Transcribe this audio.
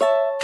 you